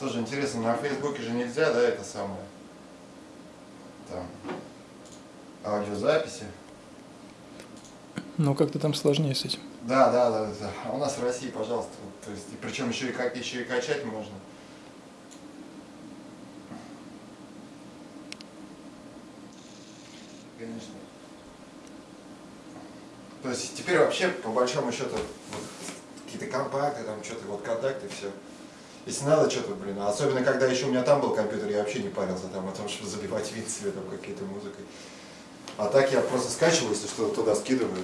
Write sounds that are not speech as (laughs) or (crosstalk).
Тоже интересно, на Фейсбуке же нельзя, да, это самое? Там. Аудиозаписи. Ну, как-то там сложнее с этим. Да, да, да, да. А у нас в России, пожалуйста, вот, то есть, и причем еще и, как, еще и качать можно. Конечно. То есть теперь вообще, по большому счету, вот, какие-то компакты, там что-то, вот контакты, все. Если надо что-то, блин, особенно когда еще у меня там был компьютер, я вообще не парился там о том, (laughs) чтобы забивать вид себе там какие-то музыкой. А так я просто скачиваю, если что, туда скидываю.